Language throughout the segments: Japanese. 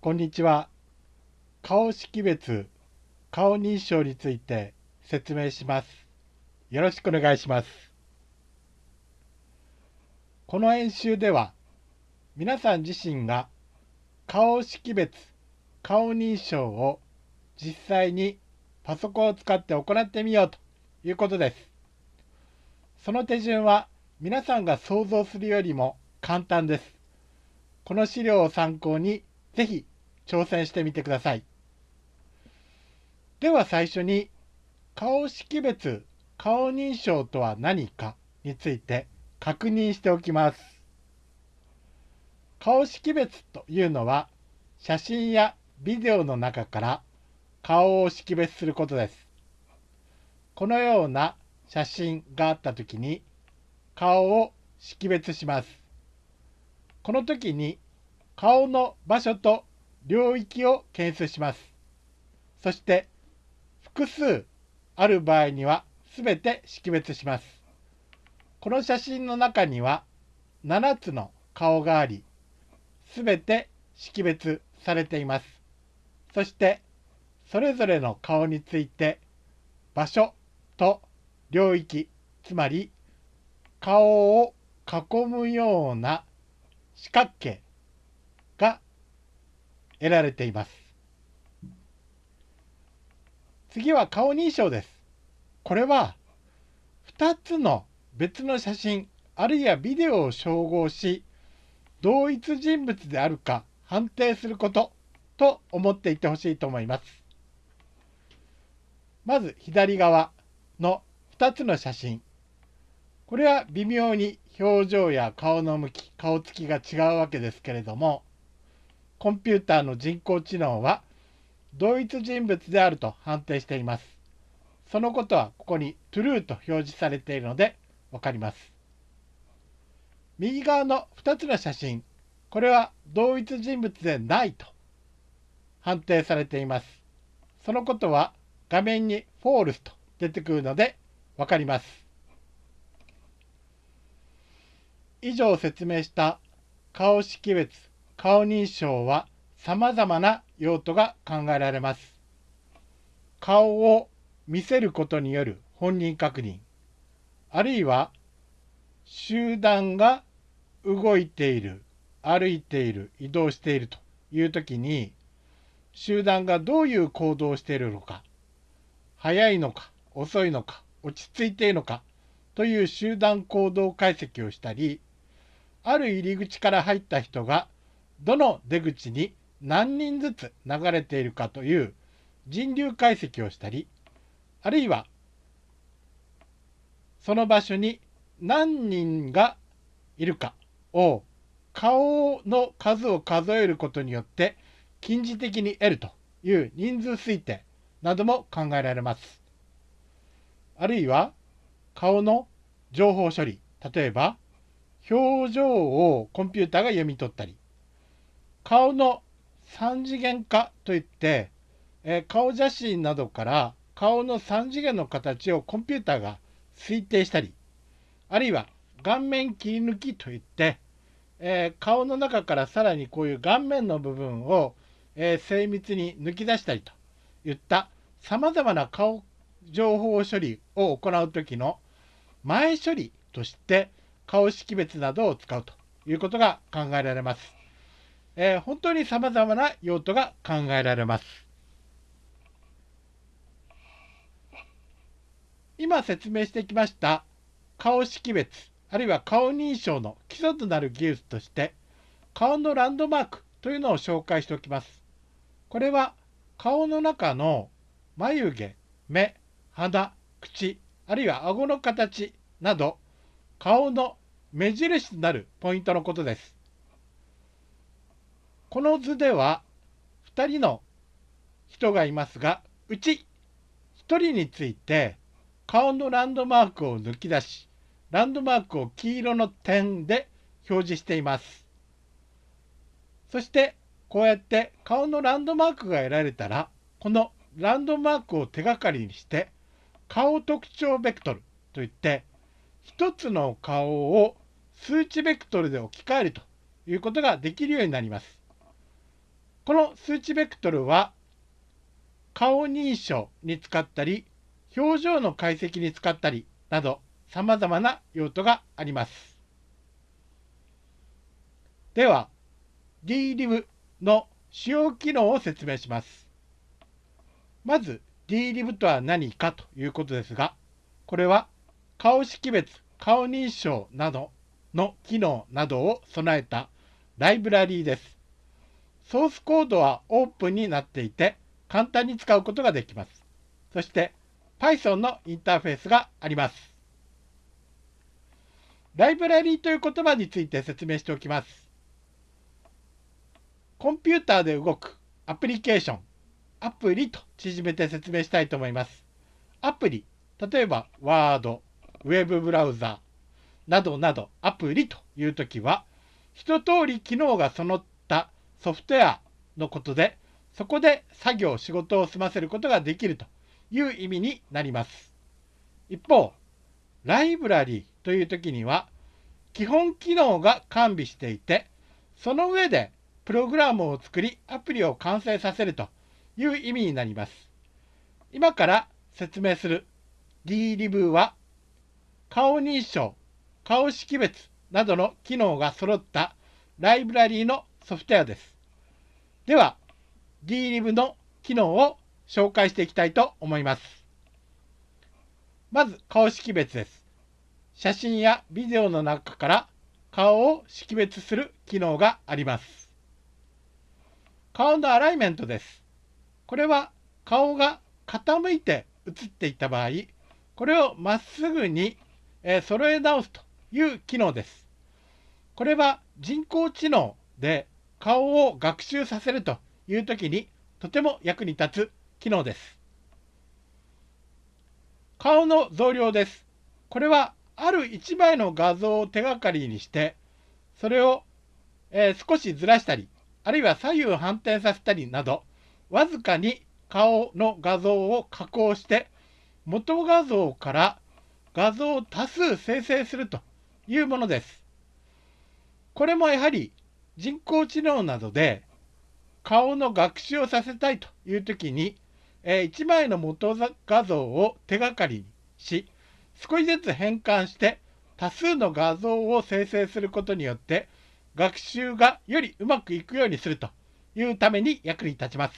こんにちは。顔識別、顔認証について説明します。よろしくお願いします。この演習では、皆さん自身が顔識別、顔認証を実際にパソコンを使って行ってみようということです。その手順は皆さんが想像するよりも簡単です。この資料を参考にぜひ挑戦してみてください。では最初に顔識別顔認証とは何かについて確認しておきます。顔識別というのは写真やビデオの中から顔を識別することです。このような写真があったときに顔を識別します。この時に顔の場所と領域を検出します。そして複数ある場合には全て識別します。この写真の中には7つの顔があり、全て識別されています。そしてそれぞれの顔について場所と領域、つまり顔を囲むような四角形得られています。次は顔認証です。これは2つの別の写真あるいはビデオを照合し同一人物であるか判定することと思っていてほしいと思います。まず左側の2つの写真これは微妙に表情や顔の向き顔つきが違うわけですけれどもコンピューターの人工知能は同一人物であると判定しています。そのことはここに true と表示されているので分かります。右側の2つの写真、これは同一人物でないと判定されています。そのことは画面に false と出てくるので分かります。以上説明した顔識別、顔認証は様々な用途が考えられます。顔を見せることによる本人確認、あるいは集団が動いている、歩いている、移動しているというときに、集団がどういう行動をしているのか、速いのか、遅いのか、落ち着いているのかという集団行動解析をしたり、ある入り口から入った人がどの出口に何人ずつ流れているかという人流解析をしたり、あるいはその場所に何人がいるかを顔の数を数えることによって近似的に得るという人数推定なども考えられます。あるいは顔の情報処理、例えば表情をコンピューターが読み取ったり、顔の3次元化といって、え顔写真などから顔の3次元の形をコンピューターが推定したり、あるいは顔面切り抜きといって、え、顔の中からさらにこういう顔面の部分を、え、精密に抜き出したりといったさまざまな顔情報処理を行う時の前処理として顔識別などを使うということが考えられます。えー、本当にさまざまな用途が考えられます。今説明してきました顔識別あるいは顔認証の基礎となる技術として顔のランドマークというのを紹介しておきます。これは顔の中の眉毛、目、鼻、口、あるいは顎の形など顔の目印となるポイントのことです。この図では2人の人がいますがうち1人について顔のランドマークを抜き出しランドマークを黄色の点で表示しています。そしてこうやって顔のランドマークが得られたらこのランドマークを手がかりにして顔特徴ベクトルといって1つの顔を数値ベクトルで置き換えるということができるようになります。この数値ベクトルは顔認証に使ったり表情の解析に使ったりなど様々な用途があります。では DLIV の主要機能を説明します。まず DLIV とは何かということですが、これは顔識別、顔認証などの機能などを備えたライブラリーです。ソースコードはオープンになっていて簡単に使うことができます。そして Python のインターフェースがあります。ライブラリーという言葉について説明しておきます。コンピューターで動くアプリケーション、アプリと縮めて説明したいと思います。アプリ、例えば Word、ウェブブラウザなどなどアプリというときは、一通り機能が備ったソフトウェアのことで、そこで作業、仕事を済ませることができるという意味になります。一方、ライブラリーというときには、基本機能が完備していて、その上でプログラムを作り、アプリを完成させるという意味になります。今から説明する DLIV は顔認証、顔識別などの機能が揃ったライブラリーのソフトウェアです。では、DLIV の機能を紹介していきたいと思います。まず、顔識別です。写真やビデオの中から顔を識別する機能があります。顔のアライメントです。これは顔が傾いて写っていた場合、これをまっすぐにえ、揃え直すという機能です。これは人工知能で顔を学習させるというときにとても役に立つ機能です。顔の増量です。これはある1枚の画像を手がかりにして、それを、えー、少しずらしたり、あるいは左右反転させたりなど、わずかに顔の画像を加工して、元画像から画像を多数生成するというものです。これもやはり人工知能などで顔の学習をさせたいという時に、えー、1枚の元画像を手がかりにし少しずつ変換して多数の画像を生成することによって学習がよりうまくいくようにするというために役に立ちます。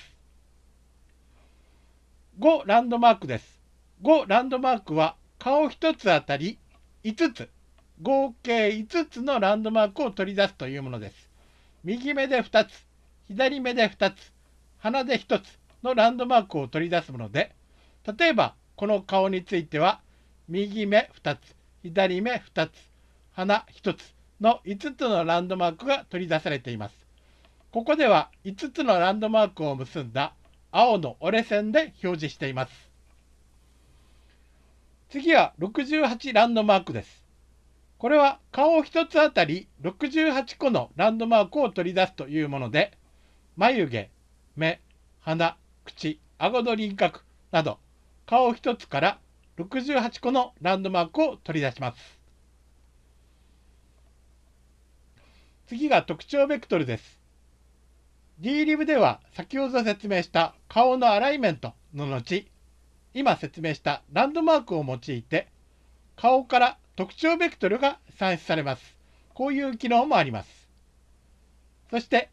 5ランドマークです。5ランドマークは顔1つあたり5つ、合計5つのランドマークを取り出すというものです。右目で2つ、左目で2つ、鼻で1つのランドマークを取り出すもので、例えばこの顔については、右目2つ、左目2つ、鼻1つの5つのランドマークが取り出されています。ここでは5つのランドマークを結んだ青の折れ線で表示しています。次は68ランドマークです。これは顔1つあたり68個のランドマークを取り出すというもので、眉毛、目、鼻、口、顎の輪郭など顔1つから68個のランドマークを取り出します。次が特徴ベクトルです。DLIV では先ほど説明した顔のアライメントの後、今説明したランドマークを用いて顔から特徴ベクトルが算出されます。こういう機能もあります。そして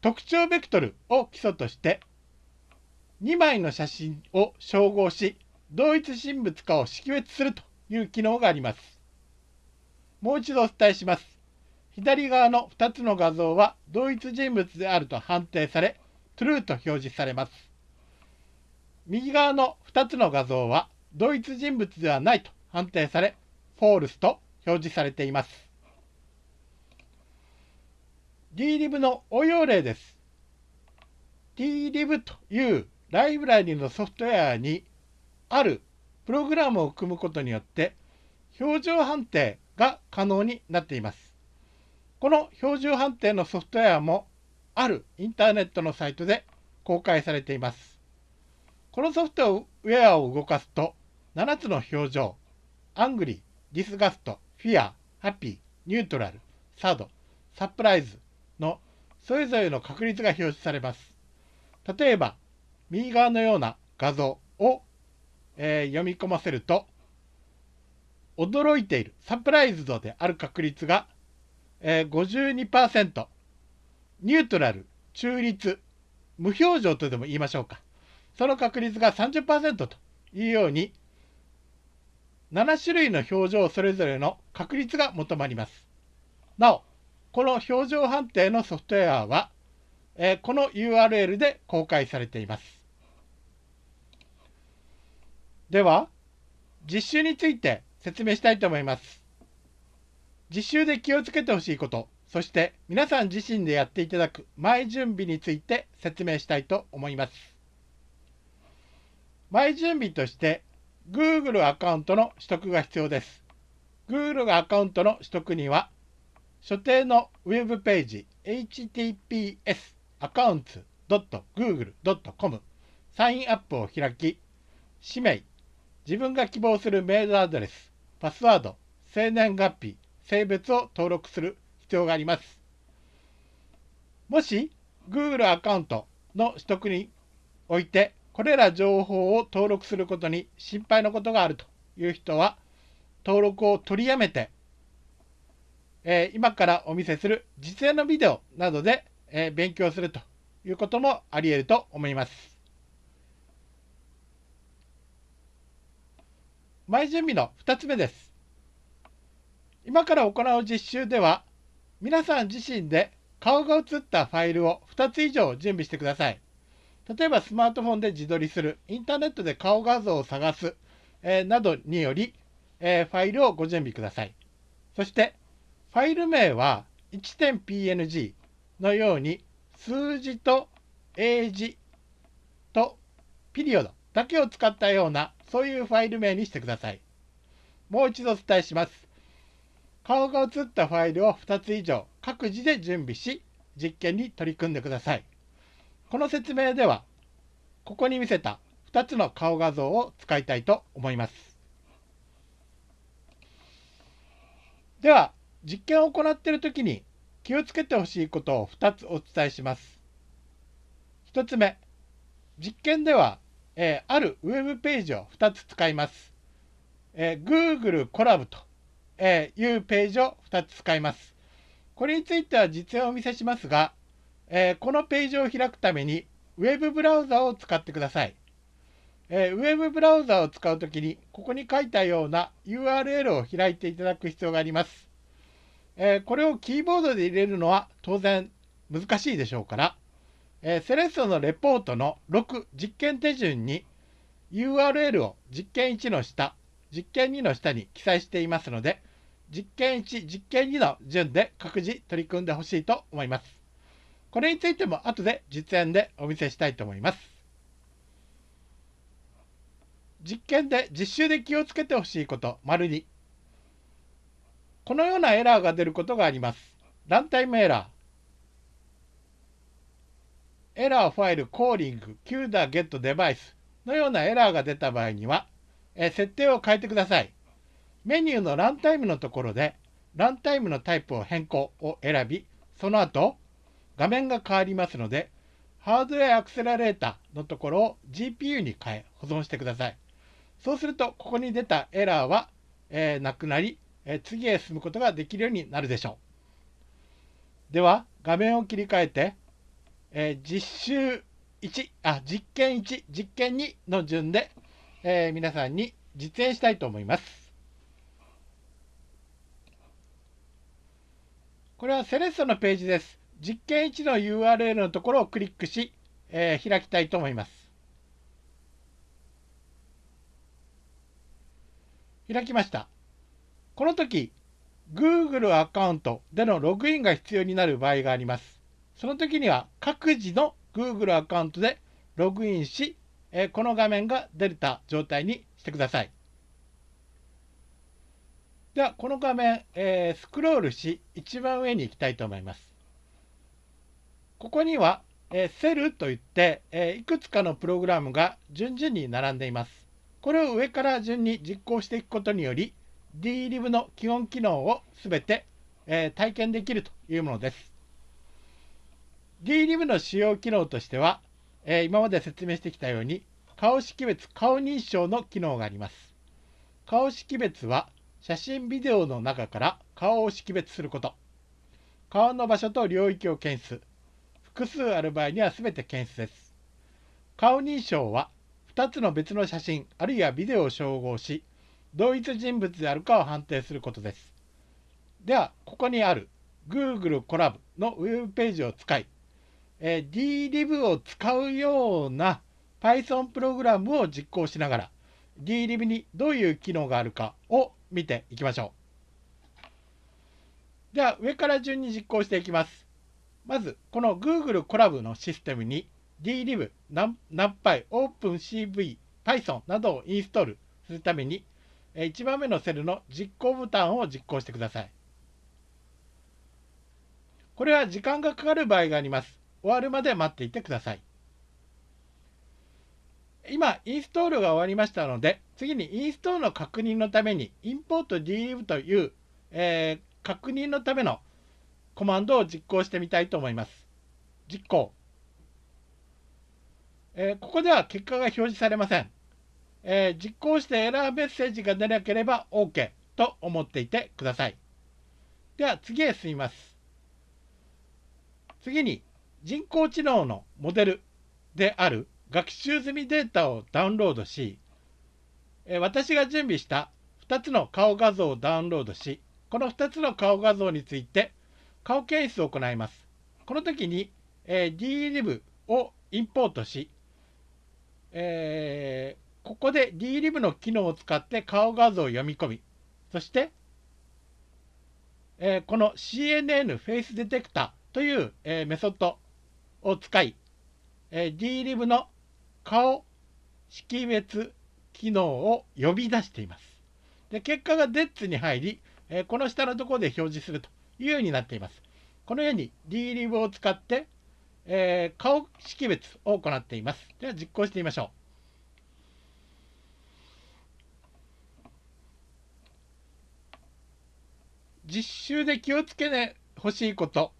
特徴ベクトルを基礎として2枚の写真を照合し同一人物かを識別するという機能があります。もう一度お伝えします。左側の2つの画像は同一人物であると判定され True と表示されます。右側の2つの画像は同一人物ではないと判定され、フォールスと表示されています。DLIV の応用例です。DLIV というライブラリのソフトウェアにあるプログラムを組むことによって表情判定が可能になっています。この表情判定のソフトウェアもあるインターネットのサイトで公開されています。このソフトウェアを動かすと、7つの表情、 angry、disgust、fear、happy、neutral、sad、surprise のそれぞれの確率が表示されます。例えば、右側のような画像を、えー、読み込ませると、驚いている、サプライズドである確率が、えー、52%、ニュートラル、中立、無表情とでも言いましょうか。その確率が30%というように、7種類の表情それぞれの確率が求まります。なお、この表情判定のソフトウェアは、えー、この URL で公開されています。では、実習について説明したいと思います。実習で気をつけてほしいこと、そして皆さん自身でやっていただく前準備について説明したいと思います。前準備として Google アカウントの取得が必要です。Google アカウントの取得には所定のウェブページ https accounts.google.com サインアップを開き氏名自分が希望するメールアドレス、パスワード、生年月日、性別を登録する必要があります。もし Google アカウントの取得においてこれら情報を登録することに心配なことがあるという人は登録を取りやめて、えー、今からお見せする実演のビデオなどで、えー、勉強するということもあり得ると思います。前準備の2つ目です。今から行う実習では、皆さん自身で顔が写ったファイルを2つ以上準備してください。例えばスマートフォンで自撮りする、インターネットで顔画像を探す、えー、などにより、えー、ファイルをご準備ください。そして、ファイル名は 1.png のように数字と英字とピリオドだけを使ったようなそういうファイル名にしてください。もう一度お伝えします。顔が写ったファイルを2つ以上各自で準備し、実験に取り組んでください。この説明では、ここに見せた2つの顔画像を使いたいと思います。では、実験を行っているときに気をつけてほしいことを2つお伝えします。1つ目、実験ではえー、あるウェブページを2つ使います。えー、Google コラボと、えー、いうページを2つ使います。これについては実演をお見せしますが、えこのページを開くためにウェブブラウザを使ってください。えウェブブラウザを使うときに、ここに書いたような URL を開いていただく必要があります。えこれをキーボードで入れるのは当然難しいでしょうから、えー、セレッソのレポートの6実験手順に URL を実験1の下、実験2の下に記載していますので、実験1、実験2の順で各自取り組んでほしいと思います。これについても後で実演でお見せしたいと思います。実験で実習で気をつけてほしいこと、丸2。このようなエラーが出ることがあります。ランタイムエラー。エラーファイルコーリング q ダーゲットデバイスのようなエラーが出た場合には、え設定を変えてください。メニューのランタイムのところで、ランタイムのタイプを変更を選び、その後、画面が変わりますので、ハードウェアアクセラレーターのところを GPU に変え保存してください。そうすると、ここに出たエラーは、えー、なくなり、えー、次へ進むことができるようになるでしょう。では、画面を切り替えて、えー、実習1あ実験1実験2の順で、えー、皆さんに実演したいと思います。これはセレッソのページです。実験1の URL のところをクリックし、えー、開きたいと思います。開きました。この時、Google アカウントでのログインが必要になる場合があります。その時には各自の Google アカウントでログインし、えこの画面が出た状態にしてください。では、この画面、えー、スクロールし、一番上に行きたいと思います。ここには、えー、セルといって、え、いくつかのプログラムが順々に並んでいます。これを上から順に実行していくことにより、DLIB の基本機能をすべて、え体験できるというものです。DLive の主要機能としては、え、今まで説明してきたように顔識別顔認証の機能があります顔識別は写真ビデオの中から顔を識別すること顔の場所と領域を検出複数ある場合には全て検出です顔認証は2つの別の写真あるいはビデオを照合し同一人物であるかを判定することですではここにある Google コラボのウェブページを使いえー、DLIV を使うような Python プログラムを実行しながら DLIV にどういう機能があるかを見ていきましょう。では上から順に実行していきます。まずこの Google コラボのシステムに DLive、NumPy、OpenCV、Python などをインストールするために1番目のセルの実行ボタンを実行してください。これは時間がかかる場合があります。終わるまで待っていてください。今、インストールが終わりましたので、次にインストールの確認のために、import dlive という、えー、確認のためのコマンドを実行してみたいと思います。実行。えー、ここでは結果が表示されません。えー、実行してエラーメッセージが出なければ OK と思っていてください。では次へ進みます。次に人工知能のモデルである学習済みデータをダウンロードし、え私が準備した2つの顔画像をダウンロードし、この2つの顔画像について顔検出を行います。この時に、えー、DLIV をインポートし、えー、ここで DLIV の機能を使って顔画像を読み込み、そして、えー、この CNN フェイスディテクターという、えー、メソッドを使い、え、DLIV の顔識別機能を呼び出しています。で結果が DETS に入り、え、この下のところで表示するというようになっています。このように DLIV を使って、えー、顔識別を行っています。では実行してみましょう。実習で気をつけてほしいこと、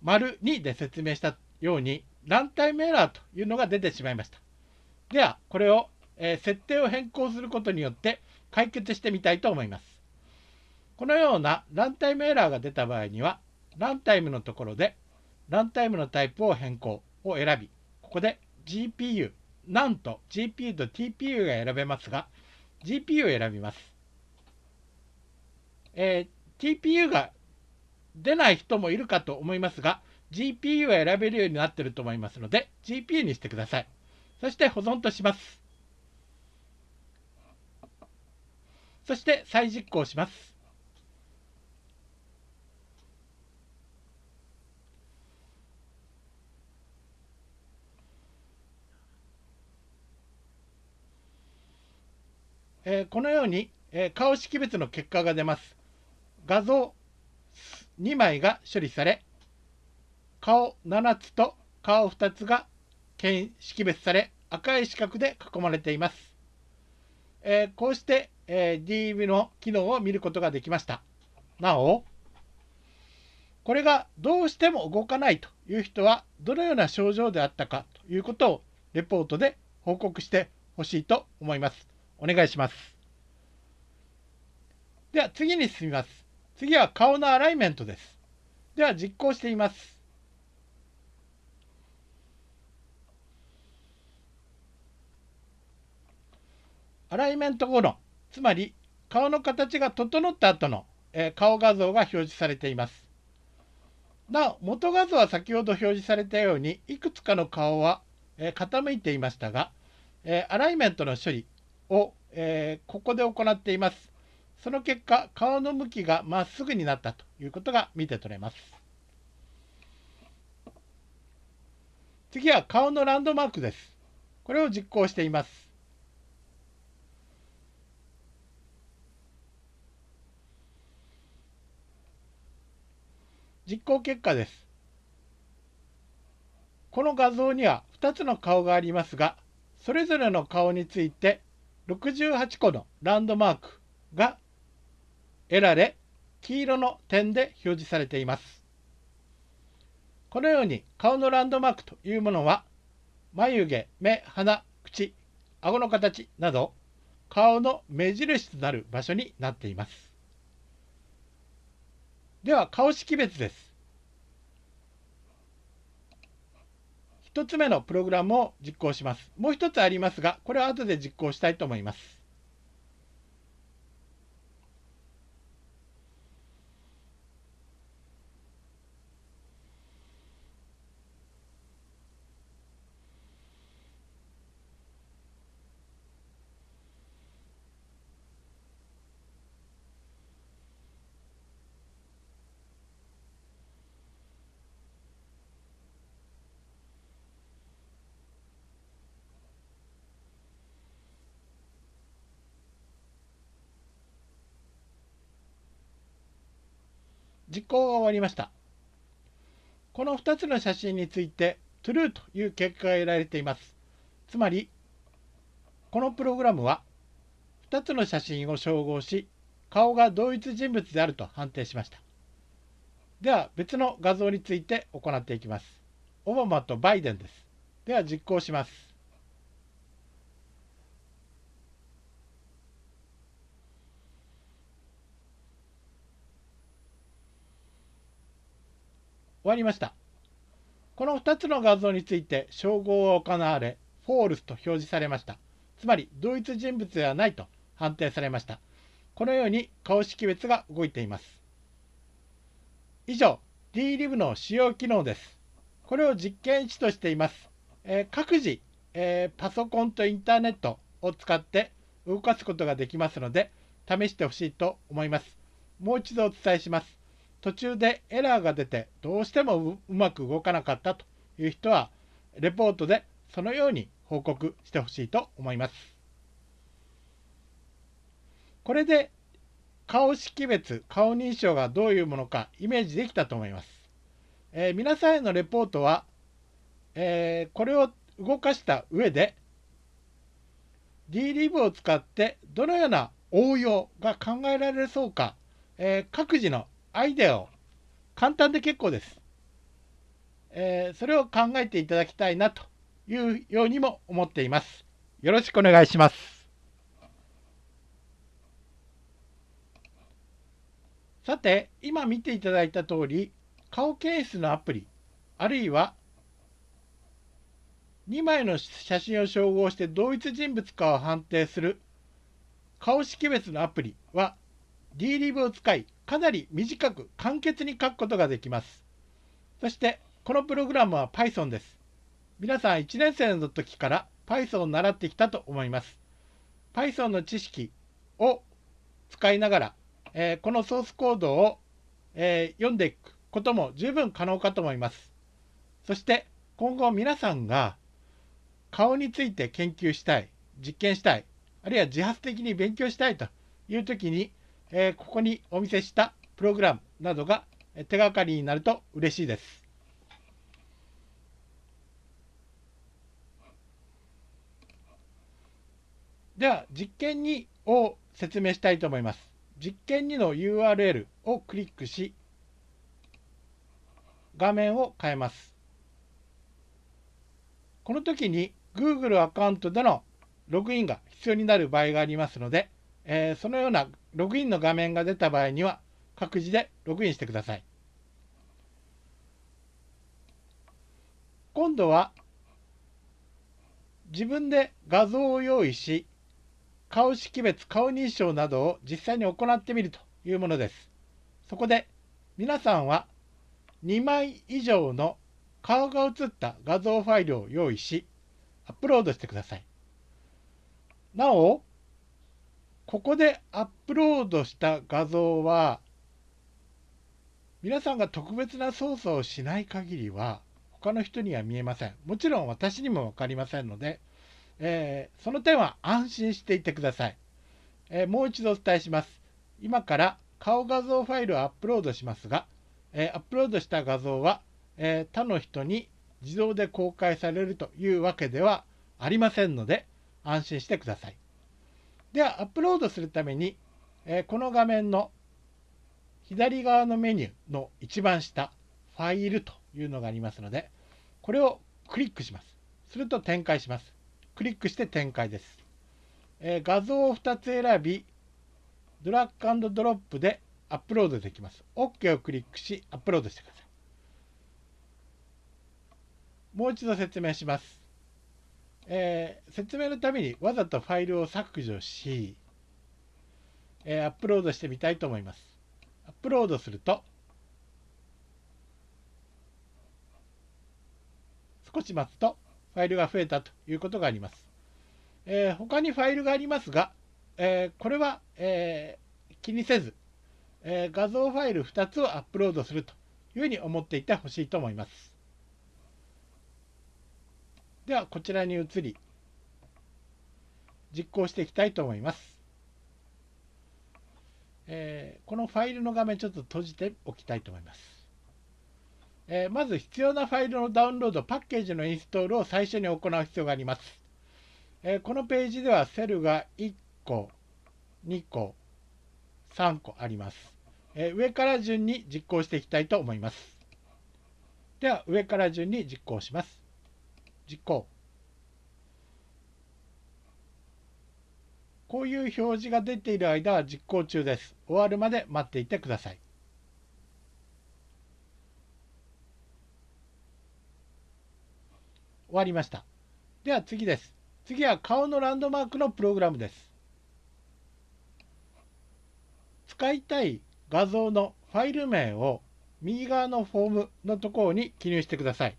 丸2で説明したようにランタイムエラーというのが出てしまいました。では、これを、えー、設定を変更することによって解決してみたいと思います。このようなランタイムエラーが出た場合には、ランタイムのところで、ランタイムのタイプを変更を選び、ここで GPU、なんと GPU と TPU が選べますが、GPU を選びます。えー、TPU が出ない人もいるかと思いますが、GPU を選べるようになっていると思いますので、GPU にしてください。そして保存とします。そして再実行します。え、このように、え、顔識別の結果が出ます。画像2枚が処理され、顔7つと顔2つが識別され赤い四角で囲まれています。え、こうして、えー、DV の機能を見ることができました。なお、これがどうしても動かないという人はどのような症状であったかということをレポートで報告してほしいと思います。お願いします。では次に進みます。次は顔のアライメントです。では実行してみます。アライメント後の、つまり顔の形が整った後の、えー、顔画像が表示されています。なお、元画像は先ほど表示されたように、いくつかの顔は、えー、傾いていましたが、えー、アライメントの処理を、えここで行っています。その結果、顔の向きがまっすぐになったということが見て取れます。次は顔のランドマークです。これを実行しています。実行結果です。この画像には2つの顔がありますが、それぞれの顔について68個のランドマークが得られ、黄色の点で表示されています。このように顔のランドマークというものは眉毛、目、鼻、口、顎の形など顔の目印となる場所になっています。では顔識別です。1つ目のプログラムを実行します。もう1つありますが、これは後で実行したいと思います。実行が終わりました。この2つの写真について true という結果が得られています。つまり、このプログラムは2つの写真を照合し、顔が同一人物であると判定しました。では別の画像について行っていきます。オバマとバイデンです。では実行します。終わりました。この2つの画像について照合が行われ、フォールスと表示されました。つまり、同一人物ではないと判定されました。このように顔識別が動いています。以上、DLIV の使用機能です。これを実験値としています。えー、各自、えー、パソコンとインターネットを使って動かすことができますので、試してほしいと思います。もう一度お伝えします。途中でエラーが出てどうしてもうまく動かなかったという人はレポートでそのように報告してほしいと思います。これで顔識別、顔認証がどういうものかイメージできたと思います。えー、皆さんへのレポートは、えー、これを動かした上で DLIV を使ってどのような応用が考えられそうか、えー、各自のアイデアを簡単で結構です。えー、それを考えていただきたいなというようにも思っています。よろしくお願いします。さて、今見ていただいた通り、顔検出のアプリ、あるいは2枚の写真を照合して同一人物かを判定する顔識別のアプリは DLive を使いかなり短く簡潔に書くことができます。そしてこのプログラムは Python です。皆さん1年生の時から Python を習ってきたと思います。Python の知識を使いながら、えー、このソースコードを、えー、読んでいくことも十分可能かと思います。そして今後皆さんが顔について研究したい、実験したい、あるいは自発的に勉強したいという時にえー、ここにお見せしたプログラムなどが手がかりになると嬉しいです。では実験2を説明したいと思います。実験2の URL をクリックし画面を変えます。この時に Google アカウントでのログインが必要になる場合がありますので、えー、そのようなログインの画面が出た場合には各自でログインしてください。今度は自分で画像を用意し顔識別顔認証などを実際に行ってみるというものです。そこで皆さんは2枚以上の顔が写った画像ファイルを用意しアップロードしてください。なおここでアップロードした画像は皆さんが特別な操作をしない限りは他の人には見えません。もちろん私にも分かりませんので、えー、その点は安心していてください、えー、もう一度お伝えします。今から顔画像ファイルをアップロードしますが、えー、アップロードした画像は、え他の人に自動で公開されるというわけではありませんので安心してください。では、アップロードするために、えこの画面の左側のメニューの一番下、ファイルというのがありますので、これをクリックします。すると展開します。クリックして展開です。えー、画像を2つ選び、ドラッグドロップでアップロードできます。OK をクリックし、アップロードしてください。もう一度説明します。えー、説明のためにわざとファイルを削除し、えー、アップロードしてみたいと思います。アップロードすると、少し待つとファイルが増えたということがあります。えー、他にファイルがありますが、えー、これは、えー、気にせず、え画像ファイル2つをアップロードするというふうに思っていてほしいと思います。ではこちらに移り実行していきたいと思います。えー、このファイルの画面ちょっと閉じておきたいと思います。えー、まず必要なファイルのダウンロード、パッケージのインストールを最初に行う必要があります。えー、このページではセルが1個、2個、3個あります。え上から順に実行していきたいと思います。では上から順に実行します。実行。こういう表示が出ている間は実行中です。終わるまで待っていてください。終わりました。では次です。次は顔のランドマークのプログラムです。使いたい画像のファイル名を右側のフォームのところに記入してください。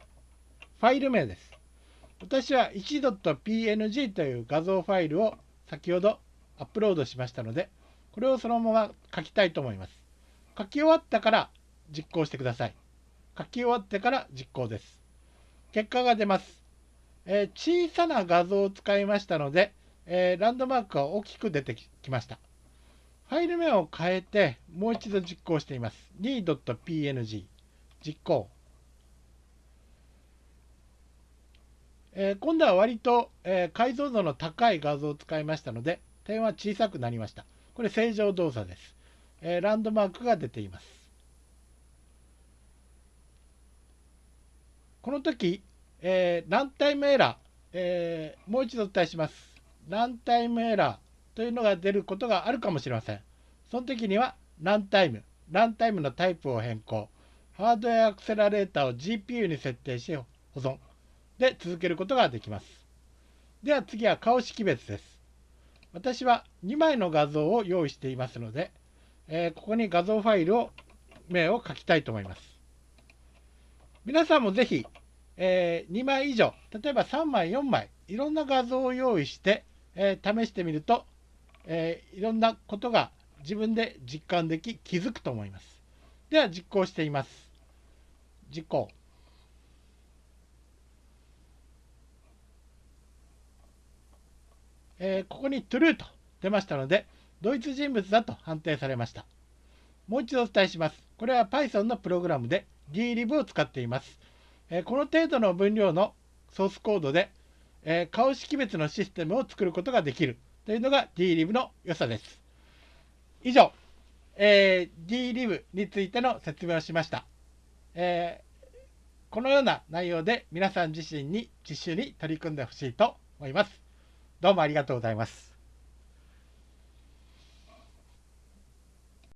ファイル名です。私は 1.png という画像ファイルを先ほどアップロードしましたので、これをそのまま書きたいと思います。書き終わったから実行してください。書き終わってから実行です。結果が出ます。えー、小さな画像を使いましたので、えー、ランドマークが大きく出てきました。ファイル名を変えてもう一度実行しています。2.png 実行。えー、今度は割と、えー、解像度の高い画像を使いましたので、点は小さくなりました。これ正常動作です。えー、ランドマークが出ています。この時、えー、ランタイムエラー、えー、もう一度お伝えします。ランタイムエラーというのが出ることがあるかもしれません。その時には、ランタイム、ランタイムのタイプを変更、ハードウェアアクセラレーターを GPU に設定し保存。で続けることができます。では次は顔識別です。私は2枚の画像を用意していますので、えー、ここに画像ファイルを名を書きたいと思います。皆さんもぜひ、えー、2枚以上、例えば3枚、4枚、いろんな画像を用意して、えー、試してみると、えいろんなことが自分で実感でき気づくと思います。では実行しています。実行。えー、ここに true と出ましたので、同一人物だと判定されました。もう一度お伝えします。これは Python のプログラムで dlib を使っています。えー、この程度の分量のソースコードで、えー、顔識別のシステムを作ることができるというのが dlib の良さです。以上、えー、dlib についての説明をしました。えー、このような内容で皆さん自身に実習に取り組んでほしいと思います。どうもありがとうございます。